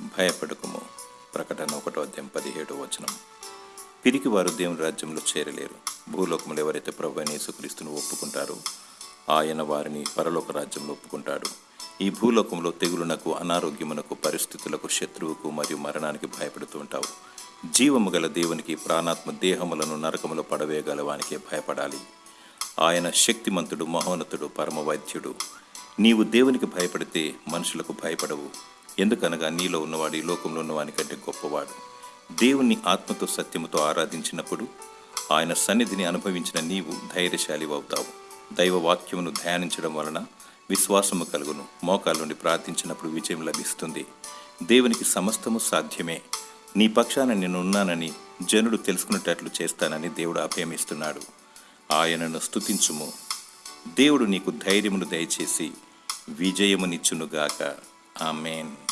భయపడకుము. ప్రకటన ఒకటో అధ్యాయం పదిహేడో వచనం. పిరికి వారు దేవుని రాజ్యంలో చేరలేరు. భూలోకంలో ఎవరైతే ప్రభు అయిన యేసుక్రీస్తును ఒప్పుకుంటారో ఆయన వారిని పరలోక రాజ్యంలో ఒప్పుకుంటాడు. ఈ భూలోకంలో తెగులునకు అనారోగ్యమునకు పరిస్థితులకు శత్రువుకు మరియు మరణానికి భయపడుతూ ఉంటావు. జీవము గల దేవునికి ప్రాణాత్మ దేహములను నరకములో పడవేయగల వానికే భయపడాలి. ఆయన శక్తిమంతుడు మహోన్నతుడు పరమ వైద్యుడు నీవు దేవునికి భయపడితే మనుషులకు భయపడవు. ఎందుకనగా నీలో ఉన్నవాడు ఈ లోకంలో ఉన్నవాని కంటే గొప్పవాడు. దేవుణ్ణి ఆత్మతో సత్యముతో ఆరాధించినప్పుడు ఆయన సన్నిధిని అనుభవించిన నీవు ధైర్యశాలి అవుతావు. దైవ వాక్యమును ధ్యానించడం వలన విశ్వాసము కలుగును. మోకాల నుండి ప్రార్థించినప్పుడు విజయం లభిస్తుంది. దేవునికి సమస్తము సాధ్యమే. నీ పక్షాన నేను ఉన్నానని జనుడు తెలుసుకునేటట్లు చేస్తానని దేవుడు అభయమిస్తున్నాడు. ఆయనను స్తుతించుము. దేవుడు నీకు ధైర్యమును దయచేసి విజయమునిచ్చునుగాక. ఆమెన్.